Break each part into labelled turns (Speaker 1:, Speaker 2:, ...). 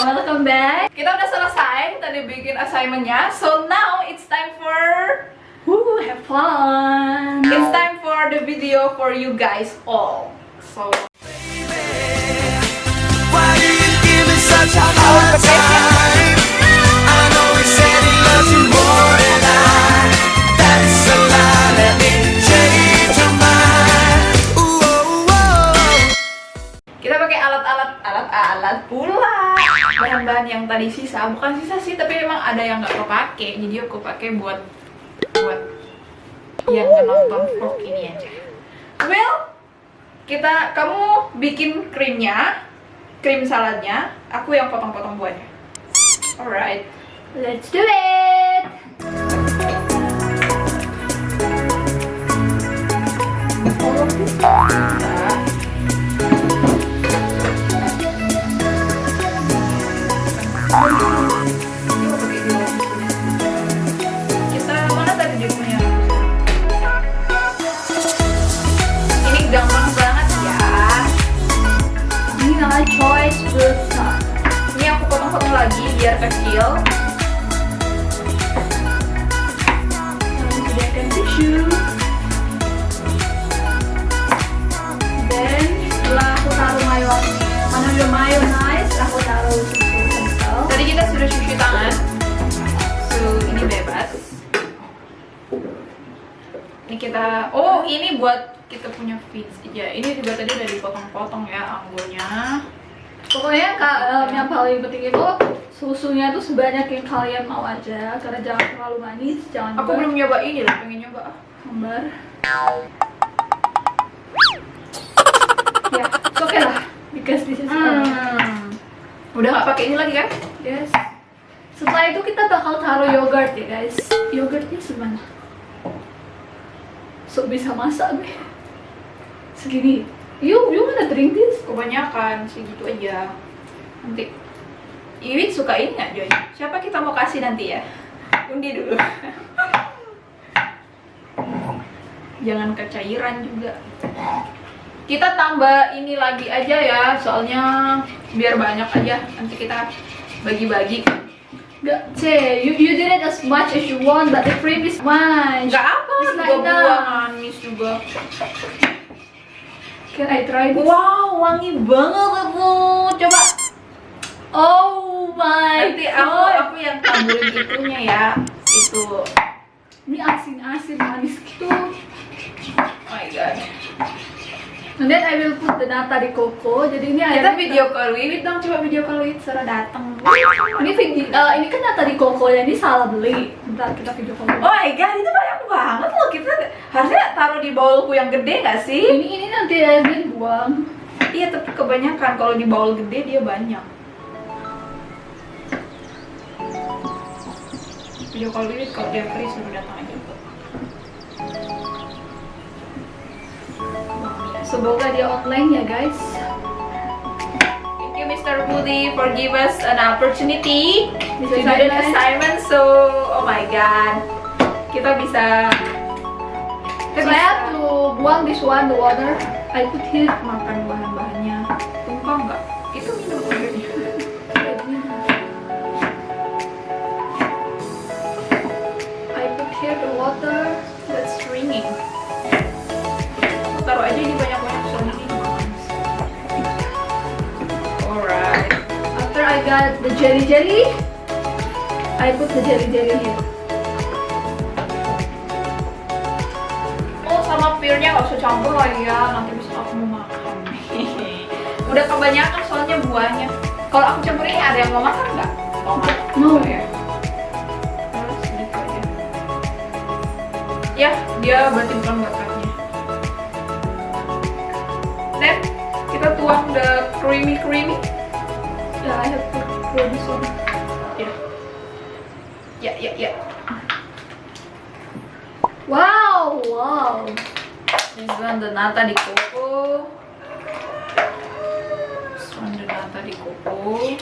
Speaker 1: welcome back.
Speaker 2: Kita udah selesai tadi bikin assignmentnya. So now it's time for
Speaker 1: Woo, have fun.
Speaker 2: it's time for the video for you guys all. So
Speaker 3: Why
Speaker 2: tadi sisa, bukan sisa sih, tapi memang ada yang nggak kepake. Jadi aku pakai buat buat yang nonton vlog ini aja. Well, kita kamu bikin krimnya, krim saladnya, aku yang potong-potong buahnya. Alright.
Speaker 1: Let's do it. Tisu. Dan setelah aku taruh mana udah mayonnaise, aku taruh susu kental.
Speaker 2: Tadi kita sudah cuci tangan. So, ini bebas. Ini kita Oh, ini buat kita punya feeds aja. Ini juga tadi udah dipotong-potong ya anggurnya.
Speaker 1: Pokoknya em, yang paling penting itu susunya tuh sebanyak yang kalian mau aja karena jangan terlalu manis, jangan
Speaker 2: Aku belum nyoba ini loh, pengen nyoba.
Speaker 1: hambar. ya, okay lah because this is
Speaker 2: Hmm. Udah nggak pakai ini lagi kan?
Speaker 1: Yes. Setelah itu kita bakal taruh yogurt ya guys. Yogurtnya semana? So bisa masak gue. Segini. You you wanna drink this?
Speaker 2: Kebanyakan segitu aja. Nanti Iwin suka ini nggak Joy? Siapa kita mau kasih nanti ya? Undi dulu. Jangan kecairan juga. Kita tambah ini lagi aja ya, soalnya biar banyak aja. Nanti kita bagi-bagi.
Speaker 1: Gak, C, you, you did it as much as you want, but the cream is mine.
Speaker 2: Nggak apa,
Speaker 1: It's
Speaker 2: dua buah
Speaker 1: enough.
Speaker 2: manis juga.
Speaker 1: Can I try this?
Speaker 2: Wow, wangi banget bu. Coba
Speaker 1: Oh my
Speaker 2: nanti aku
Speaker 1: god.
Speaker 2: aku yang taburin itunya ya. Itu.
Speaker 1: Ini asin-asin manis gitu.
Speaker 2: Oh my god.
Speaker 1: And then I will put the nata di koko. Jadi ini
Speaker 2: Kita video call Wiwit dong, coba video call Wiwit suruh datang.
Speaker 1: Ini video, eh, ini kan nata di koko ya, ini salah beli. Bentar kita video call.
Speaker 2: Oh my god, itu banyak banget loh. Kita harusnya taruh di bowlku yang gede gak sih?
Speaker 1: Ini ini nanti airnya buang.
Speaker 2: Iya, tapi kebanyakan kalau di bowl gede dia banyak. Video call Wiwit kalau dia free suruh datang aja.
Speaker 1: Semoga dia online ya guys.
Speaker 2: Thank you Mr. Budi for give us an opportunity
Speaker 1: This
Speaker 2: to do the assignment. So, oh my god, kita bisa bisa
Speaker 1: to buang this one the water. I put here.
Speaker 2: makan bahan-bahannya. Tumpah nggak? Itu minum airnya.
Speaker 1: I put here the water.
Speaker 2: That's ringing. Taruh aja di banyak-banyak soalnya ini. Alright.
Speaker 1: After I got the jelly jelly, I put the jelly jelly here.
Speaker 2: Sama pirnya nggak usah campur lagi ya, nanti bisa aku mau makan. Udah kebanyakan soalnya buahnya. Kalau aku campur ini ada yang mau makan nggak? Tomat.
Speaker 1: No.
Speaker 2: ya. Terus sedikit aja. Ya, dia berarti bukan bakatnya. Then kita tuang the creamy creamy.
Speaker 1: Yeah, I have to throw this one.
Speaker 2: Ya. Ya, ya, ya.
Speaker 1: Wow, wow.
Speaker 2: This one the nata di coco. This one the nata di coco.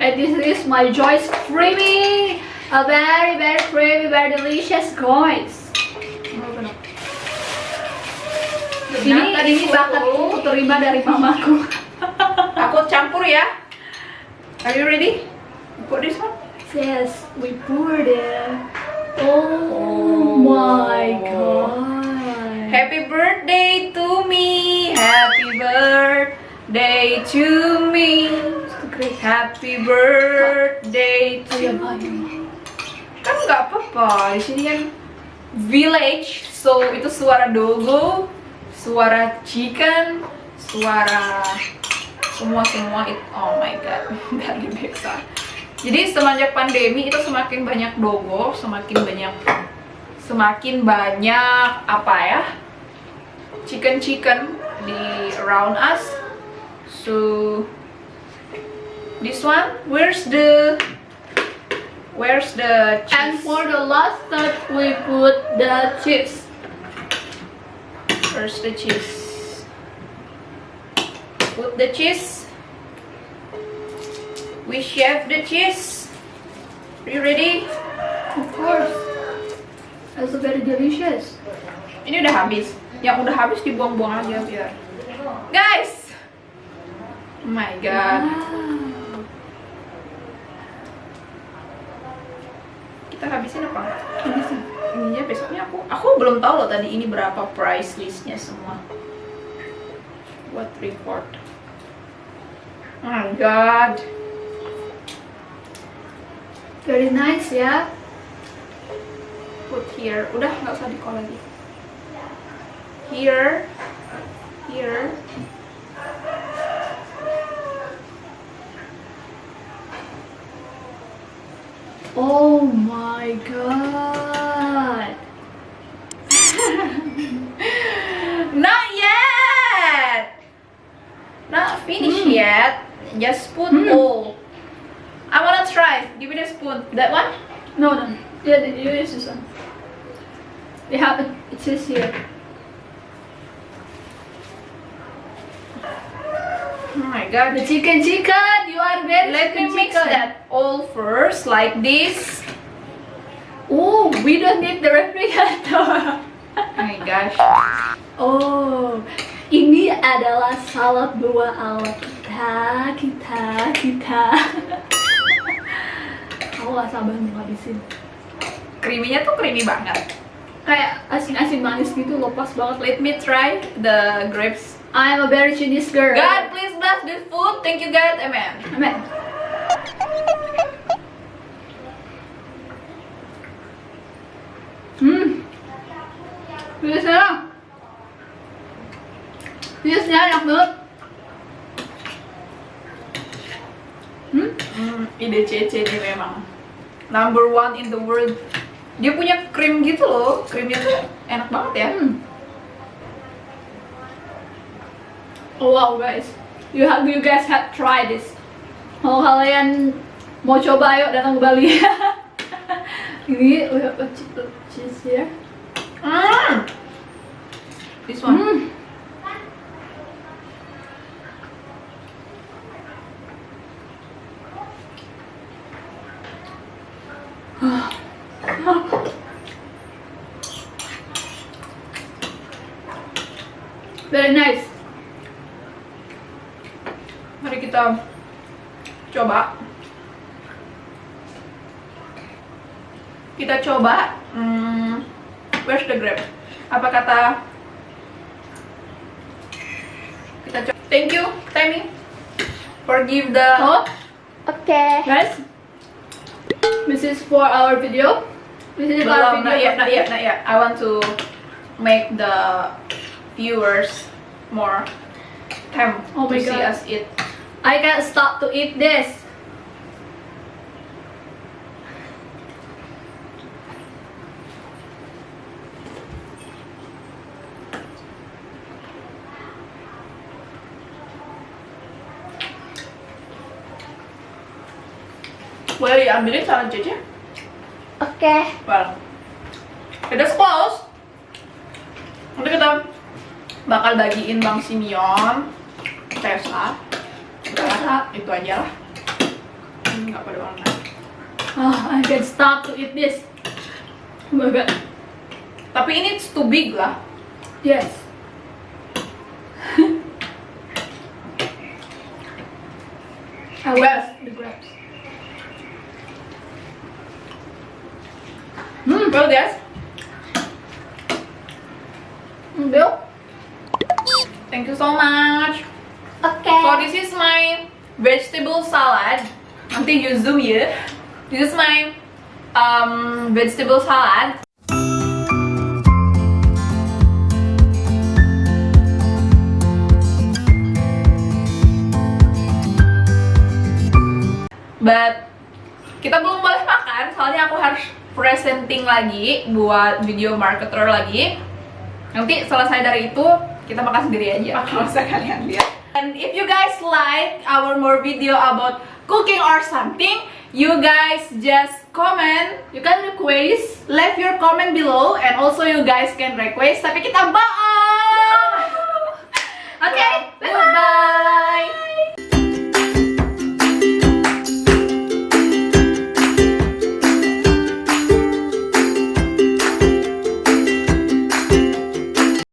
Speaker 1: And this is my Joyce creamy, a very very creamy, very delicious guys. Ini
Speaker 2: Nata di
Speaker 1: ini bakatku terima dari mamaku.
Speaker 2: Aku campur ya. Are you ready? Put this one.
Speaker 1: Yes, we poured it. Oh,
Speaker 2: Oh.
Speaker 1: my god.
Speaker 2: Happy birthday to me. Happy birthday to me. Happy birthday to
Speaker 1: ayam.
Speaker 2: kan nggak apa-apa di sini kan village so itu suara dogo suara chicken suara semua semua itu oh my god dari Bexa jadi semenjak pandemi itu semakin banyak dogo semakin banyak semakin banyak apa ya chicken chicken di around us so this one where's the where's the cheese?
Speaker 1: And for the last step, we put the chips.
Speaker 2: Where's the cheese? Put the cheese. We chef the cheese. Are you ready?
Speaker 1: Of course. That's very delicious.
Speaker 2: Ini udah habis. Yang udah habis dibuang-buang aja biar. Guys. Oh my god. Kita habisin apa? Habisin. Ininya besoknya aku aku belum tahu loh tadi ini berapa price listnya semua. What report? Oh my god.
Speaker 1: Very nice ya.
Speaker 2: put here udah nggak usah di call lagi here here
Speaker 1: Oh my god.
Speaker 2: not yet not finished yet just put
Speaker 1: Hmm.
Speaker 2: all I wanna try give me the spoon that one
Speaker 1: No, no. Yeah, you use this one. They have it. It says here.
Speaker 2: My god
Speaker 1: The chicken chicken. You are very
Speaker 2: let me mix
Speaker 1: chicken.
Speaker 2: that all first like this
Speaker 1: Oh, we don't need the refrigerator.
Speaker 2: oh my gosh
Speaker 1: oh, ini adalah salad buah ala kita, kita, kita. Aku gak sabar mau habisin.
Speaker 2: creamy-nya tuh creamy banget
Speaker 1: Kayak asin-asin manis gitu loh, pas banget.
Speaker 2: let me try the grapes
Speaker 1: I'm a very Chinese girl.
Speaker 2: God please bless this food thank you God amen
Speaker 1: Amen. Hmm. Biasanya. Biasanya enak banget. Hmm.
Speaker 2: Hmm, ide nih memang number one in the world. Dia punya krim gitu loh, krimnya tuh enak banget ya.
Speaker 1: Hmm. Oh, wow guys, you have you guys have try this. Kalau kalian mau coba ayo datang ke Bali. Ini we have a cheese here.
Speaker 2: Hmm. This one.
Speaker 1: Hmm. Very nice.
Speaker 2: Mari kita coba. Kita coba. Hmm, where's the grape? Apa kata? Kita coba. Thank you, Tammy, for give the.
Speaker 1: Oh,
Speaker 4: Okay.
Speaker 1: guys, this is for our video. This is our
Speaker 2: Belum,
Speaker 1: video.
Speaker 2: not yet, not yet, not yet. I want to make the viewers more time
Speaker 1: Oh
Speaker 2: to
Speaker 1: my
Speaker 2: see
Speaker 1: God.
Speaker 2: us eat.
Speaker 1: I can't stop to eat this.
Speaker 2: Boleh diambilin salad Cece?
Speaker 4: Okay.
Speaker 2: Well, it is close. Nanti kita bakal bagiin Bang Simeon, Tessa, Tessa, itu aja lah. Nggak pada warna.
Speaker 1: Oh, I can't stop to eat this. God.
Speaker 2: Tapi ini it's too big lah.
Speaker 1: Yes. I want the grape.
Speaker 2: guys. Hmm, well guys,
Speaker 1: Bill?
Speaker 2: thank you so much.
Speaker 4: Oke.
Speaker 2: So this is my vegetable salad. Nanti you zoom ya. This is my um, vegetable salad. But kita belum boleh makan soalnya aku harus presenting lagi buat video marketer lagi. Nanti selesai dari itu kita makan sendiri aja. Kalau usah kalian lihat. And if you guys like our more video about cooking or something, you guys just comment. You can request, leave your comment below, and also you guys can request. Tapi kita bohong. Okay, let's